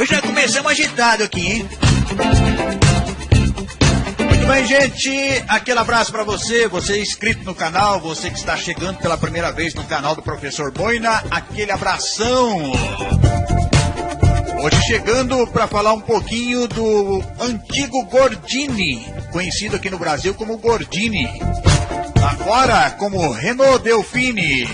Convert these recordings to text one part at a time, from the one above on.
Hoje já começamos agitado aqui, hein? Muito bem, gente. Aquele abraço para você, você inscrito no canal, você que está chegando pela primeira vez no canal do Professor Boina. Aquele abração. Hoje chegando para falar um pouquinho do antigo Gordini, conhecido aqui no Brasil como Gordini. Lá fora como Renault Delfine.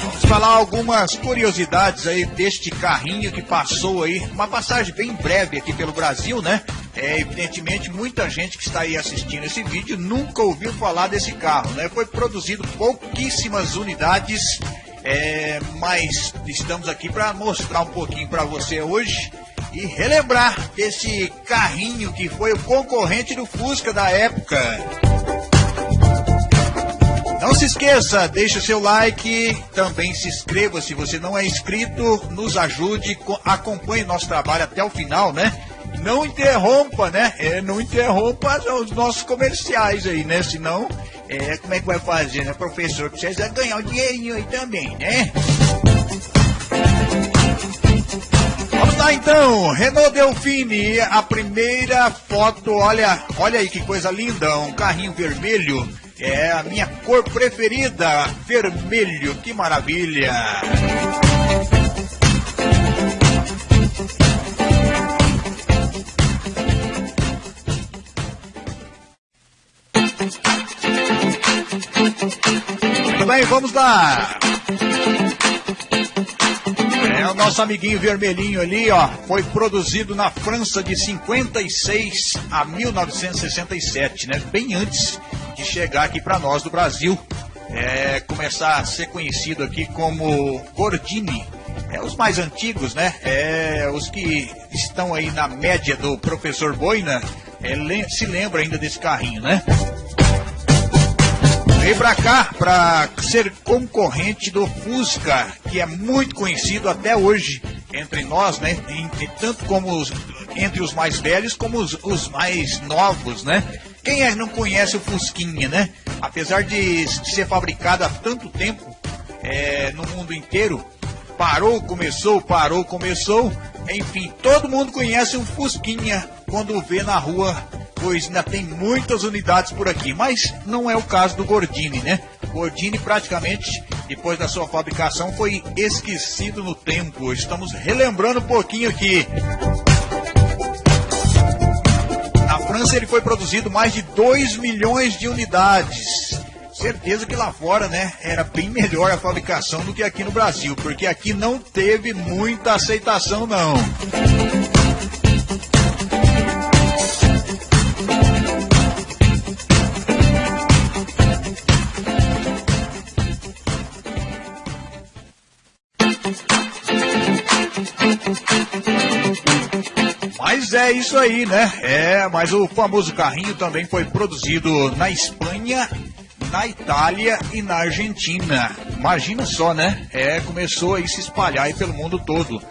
Vamos falar algumas curiosidades aí deste carrinho que passou aí, uma passagem bem breve aqui pelo Brasil, né? É, evidentemente, muita gente que está aí assistindo esse vídeo nunca ouviu falar desse carro, né? Foi produzido pouquíssimas unidades é, mas estamos aqui para mostrar um pouquinho para você hoje e relembrar desse carrinho que foi o concorrente do Fusca da época. Não se esqueça, deixe o seu like, também se inscreva se você não é inscrito, nos ajude, acompanhe nosso trabalho até o final, né? Não interrompa, né? É, não interrompa os nossos comerciais aí, né? Senão é, como é que vai fazer, né? Professor precisa ganhar um dinheirinho aí também, né? Vamos lá então, Renault Delfine, a primeira foto, olha, olha aí que coisa linda, um carrinho vermelho, é a minha cor preferida, vermelho, que maravilha! Muito bem, vamos lá. É o nosso amiguinho vermelhinho ali, ó. Foi produzido na França de 56 a 1967, né? Bem antes de chegar aqui para nós do Brasil. É, começar a ser conhecido aqui como Gordini. É os mais antigos, né? É, os que estão aí na média do professor Boina é, se lembra ainda desse carrinho, né? Veio pra cá para ser concorrente do Fusca, que é muito conhecido até hoje entre nós, né? Entre, tanto como os, entre os mais velhos como os, os mais novos, né? Quem é, não conhece o Fusquinha, né? Apesar de ser fabricado há tanto tempo é, no mundo inteiro, parou, começou, parou, começou. Enfim, todo mundo conhece o Fusquinha quando vê na rua pois ainda tem muitas unidades por aqui, mas não é o caso do Gordini, né? Gordini praticamente, depois da sua fabricação, foi esquecido no tempo. Estamos relembrando um pouquinho aqui. França ele foi produzido mais de 2 milhões de unidades. Certeza que lá fora, né, era bem melhor a fabricação do que aqui no Brasil, porque aqui não teve muita aceitação não. É isso aí, né? É, mas o famoso carrinho também foi produzido na Espanha, na Itália e na Argentina. Imagina só, né? É, começou a se espalhar aí pelo mundo todo.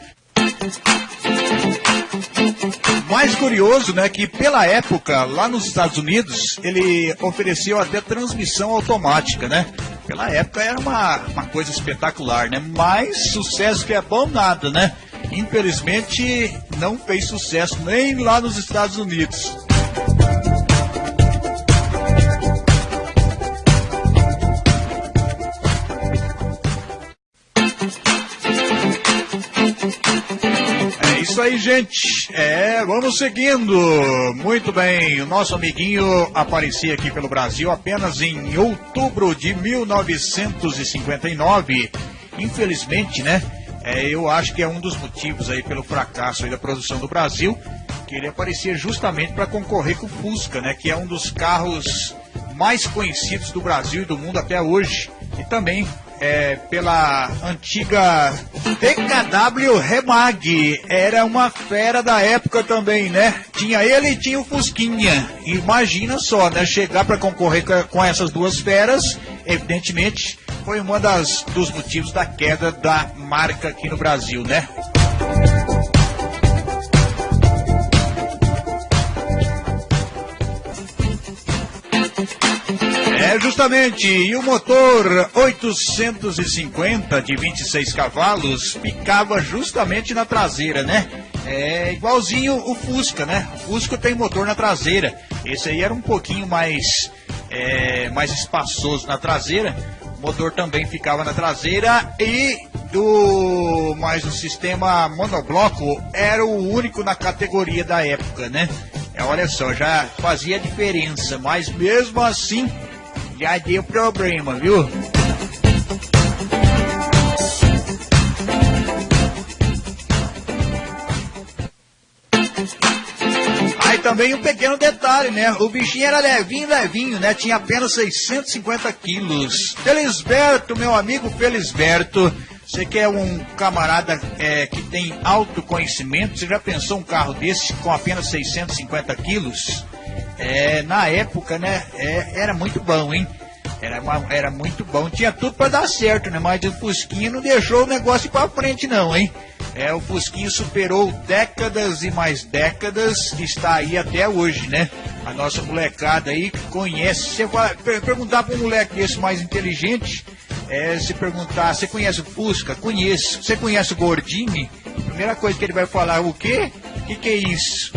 Mais curioso, né, que pela época, lá nos Estados Unidos, ele ofereceu até transmissão automática, né? Pela época era uma, uma coisa espetacular, né? Mais sucesso que é bom nada, né? Infelizmente não fez sucesso nem lá nos Estados Unidos. É isso aí, gente. É, vamos seguindo. Muito bem. O nosso amiguinho aparecia aqui pelo Brasil apenas em outubro de 1959. Infelizmente, né? É, eu acho que é um dos motivos aí pelo fracasso aí da produção do Brasil, que ele aparecia justamente para concorrer com o Fusca, né, que é um dos carros mais conhecidos do Brasil e do mundo até hoje, e também é, pela antiga TKW Remag. Era uma fera da época também, né? Tinha ele e tinha o Fusquinha. Imagina só, né? Chegar para concorrer com essas duas feras, evidentemente foi das dos motivos da queda da marca aqui no Brasil, né? É Justamente, e o motor 850 de 26 cavalos ficava justamente na traseira, né? É igualzinho o Fusca, né? O Fusca tem motor na traseira. Esse aí era um pouquinho mais, é, mais espaçoso na traseira. Motor também ficava na traseira e do mas o sistema monobloco era o único na categoria da época, né? É, olha só, já fazia diferença, mas mesmo assim já deu problema, viu? Também um pequeno detalhe, né? O bichinho era levinho, levinho, né? Tinha apenas 650 quilos. Felisberto, meu amigo Felisberto, você que é um camarada é, que tem autoconhecimento, você já pensou um carro desse com apenas 650 quilos? É, na época, né, é, era muito bom, hein? Era, uma, era muito bom, tinha tudo para dar certo, né? Mas o Fusquinha não deixou o negócio para frente, não, hein? É, o Fusquinha superou décadas e mais décadas está aí até hoje, né? A nossa molecada aí conhece. Você vai perguntar para um moleque desse mais inteligente, é, se perguntar, você conhece o Fusca? Conheço. Você conhece o Gordini? Primeira coisa que ele vai falar, o quê? O que, que é isso?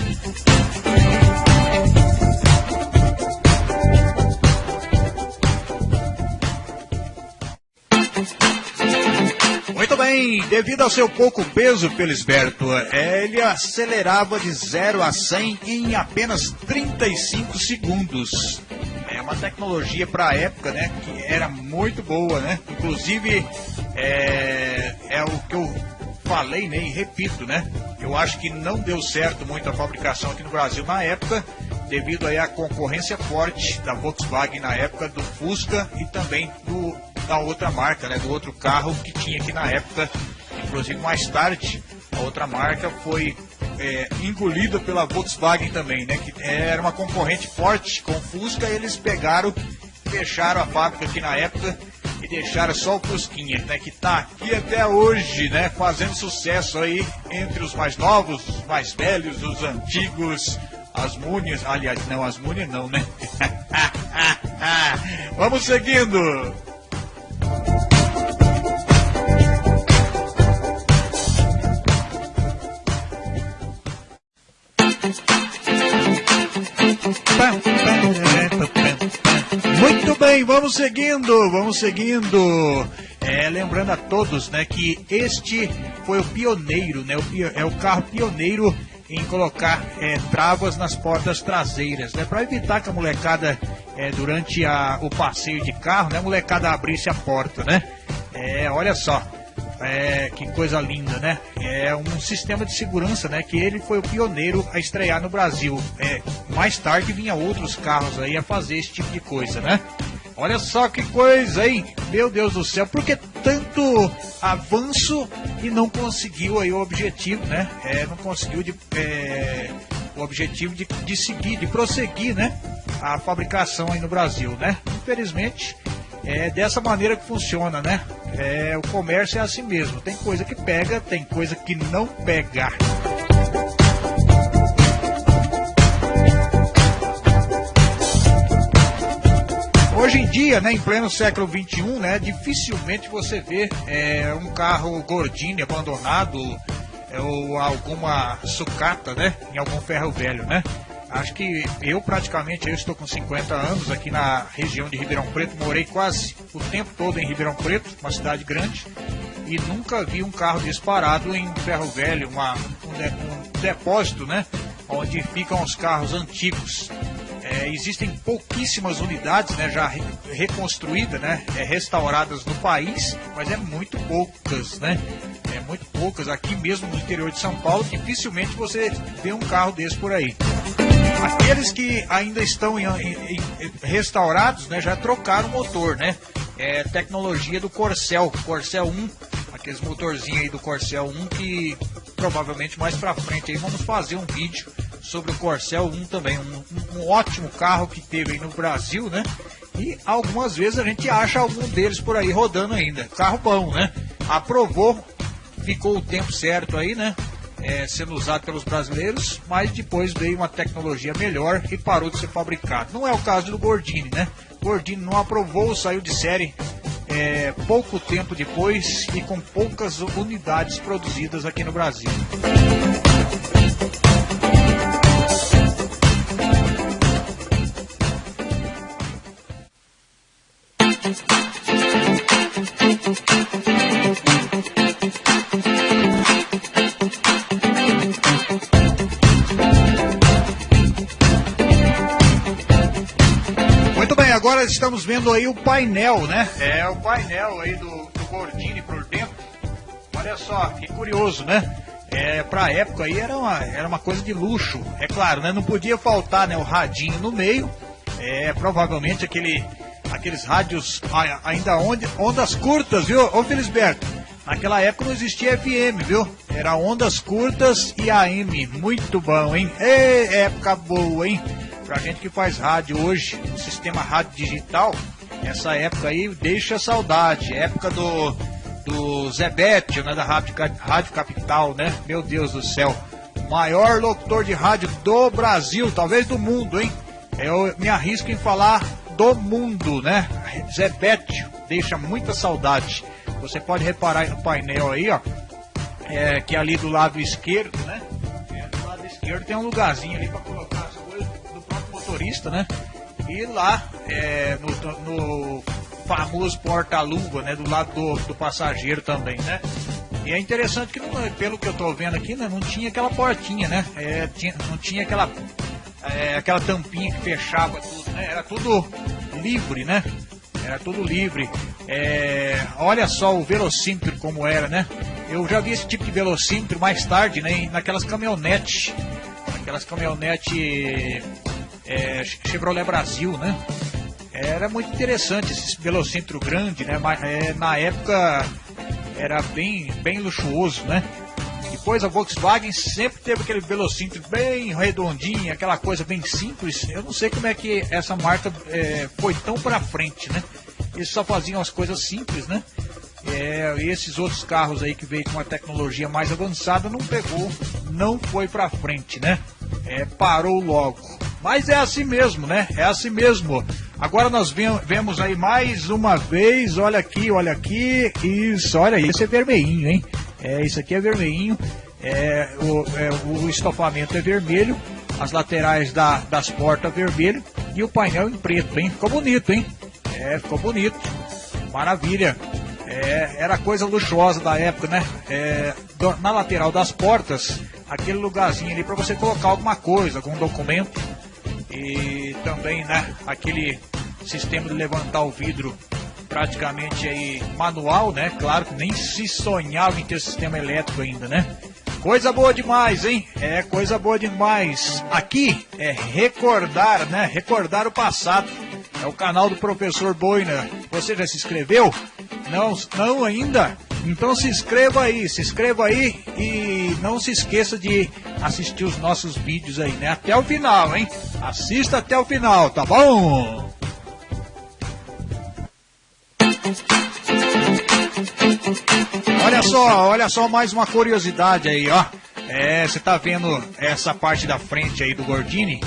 Muito bem, devido ao seu pouco peso, Felisberto, é, ele acelerava de 0 a 100 em apenas 35 segundos. É uma tecnologia para a época, né, que era muito boa, né? Inclusive, é, é o que eu falei, né, e repito, né? Eu acho que não deu certo muito a fabricação aqui no Brasil na época, devido aí à concorrência forte da Volkswagen na época do Fusca e também do da outra marca, né, do outro carro que tinha aqui na época. Inclusive mais tarde, a outra marca foi é, engolida pela Volkswagen também, né, que era uma concorrente forte com o Fusca. Eles pegaram, fecharam a fábrica aqui na época e deixaram só o Fusquinha, né, que está aqui até hoje, né, fazendo sucesso aí entre os mais novos, os mais velhos, os antigos, as múnias, aliás, não, as múnias não, né? Vamos seguindo. Bem, vamos seguindo, vamos seguindo. É, lembrando a todos, né, que este foi o pioneiro, né, o, é o carro pioneiro em colocar é, travas nas portas traseiras, né, para evitar que a molecada é, durante a, o passeio de carro, né, a molecada abrisse a porta, né. É, olha só, é, que coisa linda, né? É um sistema de segurança, né? Que ele foi o pioneiro a estrear no Brasil. É, mais tarde vinha outros carros aí a fazer esse tipo de coisa, né? Olha só que coisa, hein? Meu Deus do céu, por que tanto avanço e não conseguiu aí o objetivo, né? É, não conseguiu de, é, o objetivo de, de seguir, de prosseguir, né? A fabricação aí no Brasil, né? Infelizmente, é dessa maneira que funciona, né? É, o comércio é assim mesmo. Tem coisa que pega, tem coisa que não pega. Hoje em dia, né, em pleno século XXI, né, dificilmente você vê é, um carro Gordini abandonado é, ou alguma sucata, né, em algum ferro velho, né? Acho que eu praticamente eu estou com 50 anos aqui na região de Ribeirão Preto, morei quase o tempo todo em Ribeirão Preto, uma cidade grande, e nunca vi um carro disparado em ferro velho, uma, um, depósito, né? Onde ficam os carros antigos. É, existem pouquíssimas unidades, né, já reconstruídas, né, é, restauradas no país, mas é muito poucas, né? É muito poucas. Aqui mesmo no interior de São Paulo, dificilmente você vê um carro desse por aí. Aqueles que ainda estão em, em, em restaurados, né, já trocaram o motor, né? É tecnologia do Corcel, Corcel 1, aqueles motorzinhos aí do Corcel 1 que provavelmente mais pra frente aí vamos fazer um vídeo sobre o Corcel 1 também, um, um ótimo carro que teve no Brasil, né? E algumas vezes a gente acha algum deles por aí rodando ainda. Carro bom, né? Aprovou, ficou o tempo certo aí, né? é, sendo usado pelos brasileiros, mas depois veio uma tecnologia melhor e parou de ser fabricado. Não é o caso do Gordini, né? Gordini não aprovou, saiu de série é, pouco tempo depois e com poucas unidades produzidas aqui no Brasil. Agora estamos vendo aí o painel, né? É o painel aí do, do Gordini por dentro. Olha só, que curioso, né? É, pra época aí era uma, era uma coisa de luxo. É claro, né? Não podia faltar né, o radinho no meio. É, provavelmente aquele, aqueles rádios ainda onde, ondas curtas, viu? Ô Felisberto, naquela época não existia FM, viu? Era ondas curtas e AM. Muito bom, hein? Ei, época boa, hein? Pra gente que faz rádio hoje, o sistema rádio digital, essa época aí deixa saudade. Época do, do Zebete, né, da rádio, rádio Capital, né? Meu Deus do céu. Maior locutor de rádio do Brasil, talvez do mundo, hein? Eu me arrisco em falar do mundo, né? Zebete deixa muita saudade. Você pode reparar no painel aí, ó. É, que ali do lado esquerdo, né? É, do lado esquerdo tem um lugarzinho ali para colocar motorista, né? E lá é, no, no, famoso porta-luva, né? Do lado do, do, passageiro também, né? E é interessante que, não, pelo que eu tô vendo aqui, né, não tinha aquela portinha, né? É, tinha, não tinha aquela, é, aquela tampinha que fechava tudo, né? Era tudo livre, né? Era tudo livre. É, olha só o velocímetro como era, né? Eu já vi esse tipo de velocímetro mais tarde, né? Naquelas caminhonetes. Aquelas caminhonetes é, Chevrolet Brasil, né? Era muito interessante esse velocímetro grande, né? Mas, é, na época era bem, bem luxuoso, né? Depois a Volkswagen sempre teve aquele velocímetro bem redondinho, aquela coisa bem simples. Eu não sei como é que essa marca é, foi tão para frente, né? Eles só faziam as coisas simples, né? É, esses outros carros aí que veio com uma tecnologia mais avançada não pegou, não foi para frente, né? É, parou logo. Mas é assim mesmo, né? É assim mesmo. Agora nós vemos aí mais uma vez, olha aqui, olha aqui, isso, olha esse é vermelhinho, hein? É, isso aqui é vermelhinho, é, o, é, o estofamento é vermelho, as laterais da, das portas vermelho e o painel em preto, hein? Ficou bonito, hein? É, ficou bonito, maravilha. É, era coisa luxuosa da época, né? É, na lateral das portas, aquele lugarzinho ali para você colocar alguma coisa, algum documento e também né, aquele sistema de levantar o vidro praticamente aí manual, né? Claro que nem se sonhava em ter sistema elétrico ainda, né? Coisa boa demais, hein? É coisa boa demais. Aqui é recordar, né? Recordar o passado. É o canal do professor Boina. Você já se inscreveu? Não, não ainda? Então se inscreva aí, se inscreva aí e não se esqueça de assistir os nossos vídeos aí, né? Até o final, hein? Assista até o final, tá bom? Olha só, olha só mais uma curiosidade aí, ó. É, você tá vendo essa parte da frente aí do Gordini?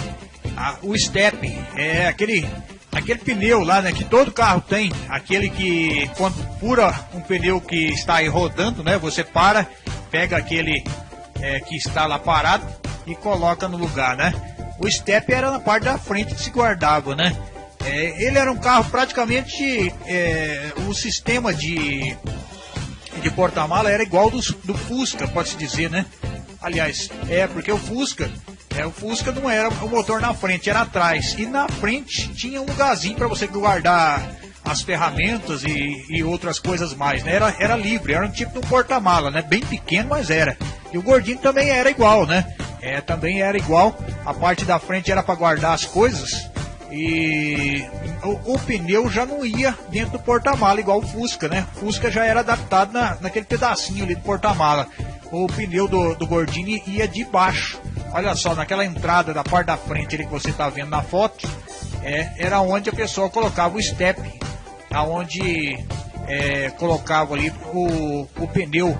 Ah, o step é aquele aquele pneu lá, né, que todo carro tem, aquele que quando fura um pneu que está aí rodando, né, você para, pega aquele é, que está lá parado e coloca no lugar, né? O step era na parte da frente que se guardava, né? É, ele era um carro praticamente é, o sistema de de porta-mala era igual do, do Fusca, pode-se dizer, né? Aliás, é porque o Fusca é, o Fusca não era o motor na frente, era atrás. E na frente tinha um lugarzinho para você guardar as ferramentas e, e, outras coisas mais, né? Era, era livre, era um tipo de um porta-mala, né? Bem pequeno, mas era. E o gordinho também era igual, né? É, também era igual. A parte da frente era para guardar as coisas. E o, o, pneu já não ia dentro do porta-mala, igual o Fusca, né? O Fusca já era adaptado na, naquele pedacinho ali do porta-mala. O pneu do, do Gordini ia de baixo. Olha só, naquela entrada da parte da frente ali que você está vendo na foto, é, era onde a pessoa colocava o step, aonde é, colocava ali o, o pneu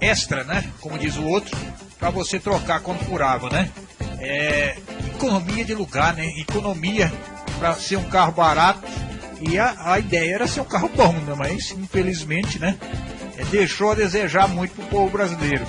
extra, né? Como diz o outro, para você trocar quando furava, né? É, economia de lugar, né? Economia para ser um carro barato. E a, a ideia era ser um carro bom, né? Mas infelizmente, né? É, deixou a desejar muito pro povo brasileiro.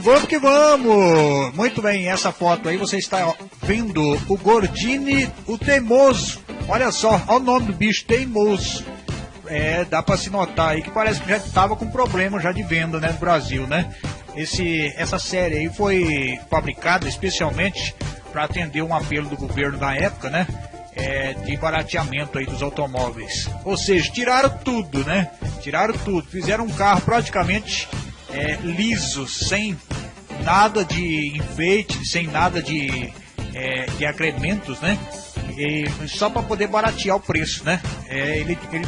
Vamos que vamos! Muito bem, essa foto aí você está vendo o Gordini, o teimoso. Olha só, olha o nome do bicho, teimoso. É, dá para se notar aí que parece que já estava com problema já de venda, né, no Brasil, né? Esse, essa série aí foi fabricada especialmente para atender um apelo do governo da época, né? É, de barateamento aí dos automóveis. Ou seja, tiraram tudo, né? Tiraram tudo. Fizeram um carro praticamente é, liso, sem nada de enfeite, sem nada de, é, de acrementos, né? E, só para poder baratear o preço, né? É, ele, ele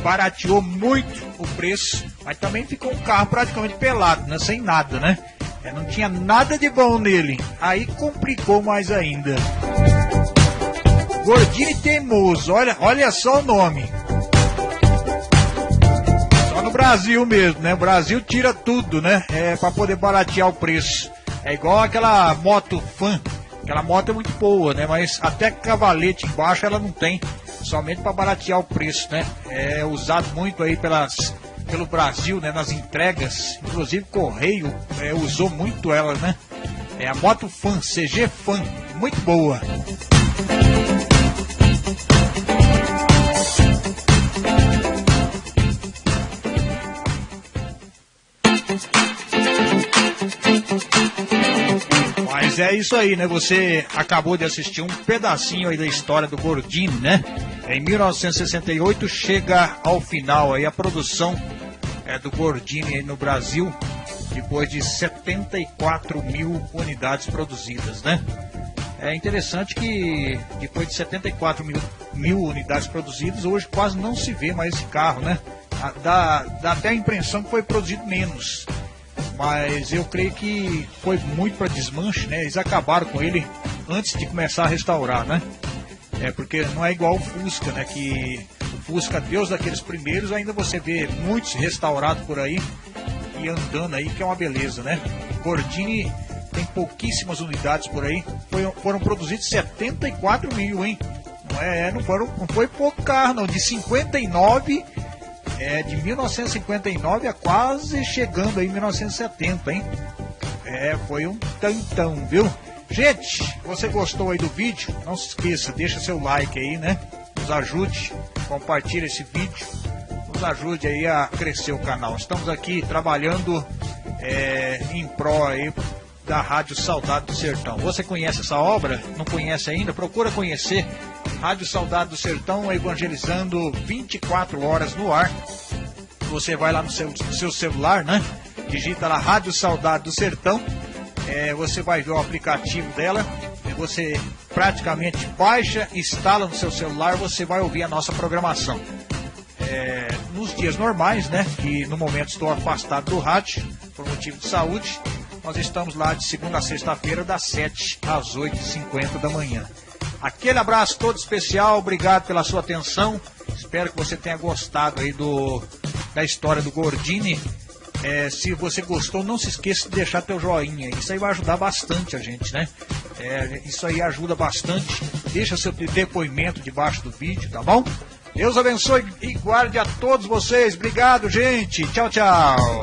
barateou muito o preço, mas também ficou um carro praticamente pelado, né? Sem nada, né? É, não tinha nada de bom nele. Aí complicou mais ainda. Gordinho e teimoso, olha, olha só o nome no Brasil mesmo, né? O Brasil tira tudo, né? É para poder baratear o preço. É igual aquela moto fan. Aquela moto é muito boa, né? Mas até cavalete embaixo ela não tem. Somente para baratear o preço, né? É usado muito aí pelas, pelo Brasil, né? Nas entregas. Inclusive Correio é, usou muito ela, né? É a moto fan, CG fan. Muito boa. Mas é isso aí, né? Você acabou de assistir um pedacinho aí da história do Gordini, né? Em 1968 chega ao final aí a produção é, do Gordini no Brasil, depois de 74 mil unidades produzidas, né? É interessante que depois de 74 mil, mil unidades produzidas, hoje quase não se vê mais esse carro, né? Dá, dá até a impressão que foi produzido menos mas eu creio que foi muito para desmanche, né? Eles acabaram com ele antes de começar a restaurar, né? É porque não é igual o Fusca, né? Que o Fusca, Deus daqueles primeiros, ainda você vê muitos restaurados por aí e andando aí, que é uma beleza, né? Gordini tem pouquíssimas unidades por aí, foi, foram produzidos 74 mil, hein? Não, é, não, foram, não foi pouco carro, não, de 59 é de 1959 a quase chegando aí 1970, hein? É, foi um tantão, viu? Gente, você gostou aí do vídeo? Não se esqueça, deixa seu like aí, né? Nos ajude, compartilhe esse vídeo, nos ajude aí a crescer o canal. Estamos aqui trabalhando é, em pró aí da Rádio Saudade do Sertão. Você conhece essa obra? Não conhece ainda? Procura conhecer. Rádio Saudade do Sertão evangelizando 24 horas no ar. Você vai lá no seu, seu celular, né? Digita lá Rádio Saudade do Sertão. É, você vai ver o aplicativo dela. Você praticamente baixa, instala no seu celular, você vai ouvir a nossa programação. É, nos dias normais, né? Que no momento estou afastado do rádio por motivo de saúde nós estamos lá de segunda a sexta-feira, das 7 às 8h50 da manhã. Aquele abraço todo especial, obrigado pela sua atenção. Espero que você tenha gostado aí do, da história do Gordini. É, se você gostou, não se esqueça de deixar teu joinha. Isso aí vai ajudar bastante a gente, né? É, isso aí ajuda bastante. Deixa seu depoimento debaixo do vídeo, tá bom? Deus abençoe e guarde a todos vocês. Obrigado, gente. Tchau, tchau.